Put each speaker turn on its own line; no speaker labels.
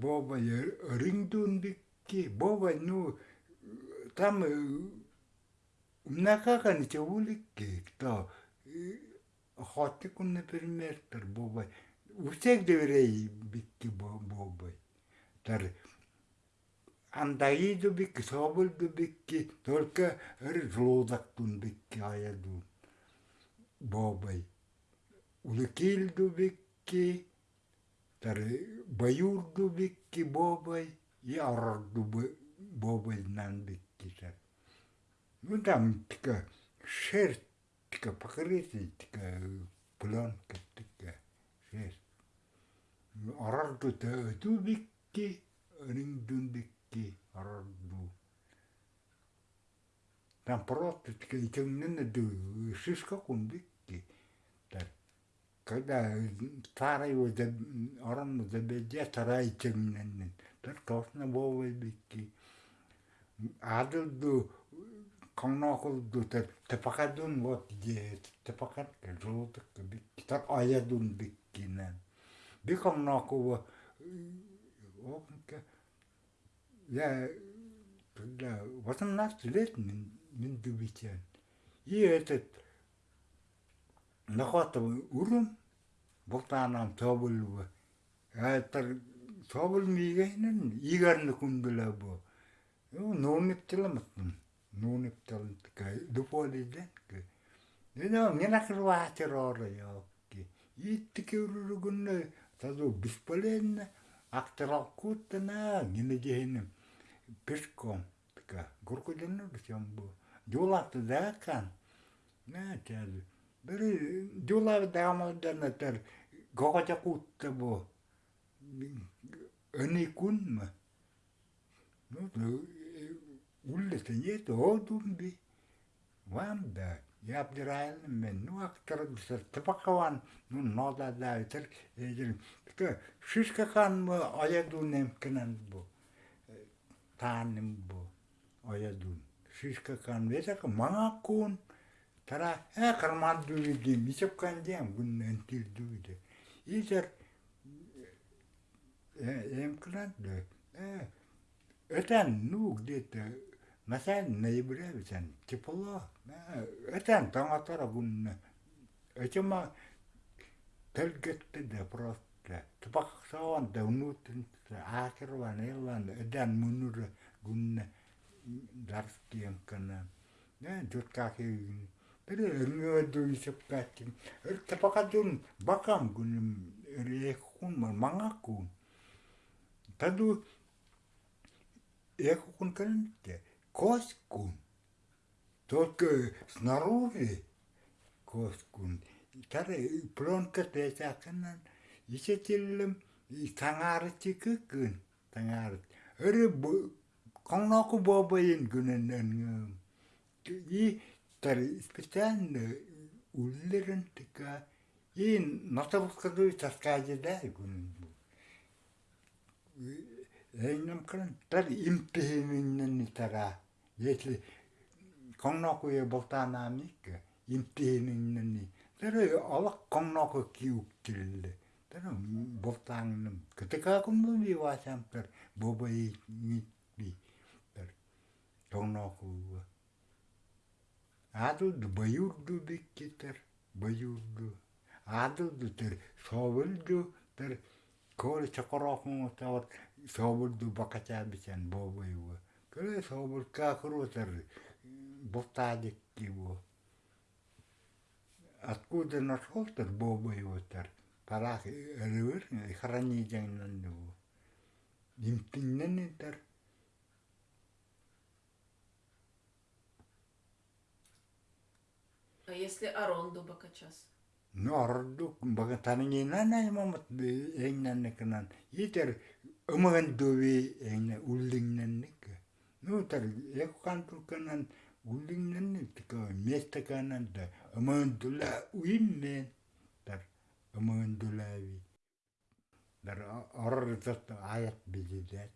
бобай рингдун бикки бобай ну там Мнакака чавуликки, то хотикун, например, тар бобай. У всех доверей бикки бобай. Тар андаиду бикки, соболду бикки, только ржлодактун бикки аяду бобай. Улыкилду бикки, тар баюрду бикки бобай, и арарду бобай нан бикки тар. Ну там така шерсть, така покрытие, така пленка, така шерсть. Арарду та тубикки, рингдун бикки, арарду. Там просто така и темненно ду шишка кун бикки. Так. Когда старый его оран забедя, старая темненно. Так точно бовой бикки. Адылду коннокулду тепакадун вот tepakat ke жолдuk бик китап аядун опка я когда восемнадцать лет min дубичен и этот нахватывай урум боктанам тобулва это тобул мигейнен игарны кунбила бу нууниптиламаттын nuuniptaltka dupolidentka no minakruaatiroorajokki iittikiururugunna tadu bispalenna aktaralkuuttana ginajehina piskom tka gurkudenna bishambu juulakta daakan na tadu beri juulaa daamadana tar gogojakuuttabo anikunma no уллатаньет одумби вамда япдирайл мен ну актер бисер тапакаван ну нода да эдер ка шишка хан аядун немкенен бу таанем бу аядун шишка хан весак мангакун тара э карман дуиди мисеп кандем гун ентил дуиди итер эмкенен э этен ну где-то Мәсәлән, ноября бисән тепло. Этән таң атара гунна. Этема тәлгәтте дә просто. Тупак саван да унутын акырван эллан эдән мунур гунна дарстием кана. Не, рыадуу сапкаатим ыртапакадун бакам гуним рехунман мангакун таду эхукун канте коскун только снаружи коскун тары пленка тесакынан исетиллим таңаарытикыкын таңаарыт ыры коңноку бобайын гүнен и Тэр специально э, үллерэн тэгэ ин нотовкрыг таскаажда гүн. Э, Эйнэм крэн тэр импэминнэн тара. Если коннокуе болтаанамик э, импэминнэн тэр алак конноко киуктилле. Тэр болтааннэм кэтэгакун муни ваасам тэр бобэй ни би тэр коннокуе Адууд баюрду биккитер баюрду. Адууд тэр соволду тэр коли чакорохон тавар соволду бакачаан бичэн бобойва. Кэлэ совол кахру тэр бутадик его. Откуда нашел тэр бобойва тэр? Парах э, рывер э, хранидян нандуу. Имтиннэн
тэр если Аронду бакачас?
Ну, Аронду бакатанги нана мамат эйнан канан. Итер умаган дуви эйна уллингнан ника. Ну, так, я кантуканан улингнан така место канан да амандула уиммен тар амандулави дар орртат аят бидидат